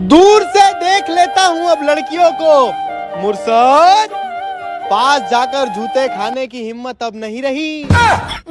दूर से देख लेता हूँ अब लड़कियों को। मुर्सद, पास जाकर जूते खाने की हिम्मत अब नहीं रही। हाँ।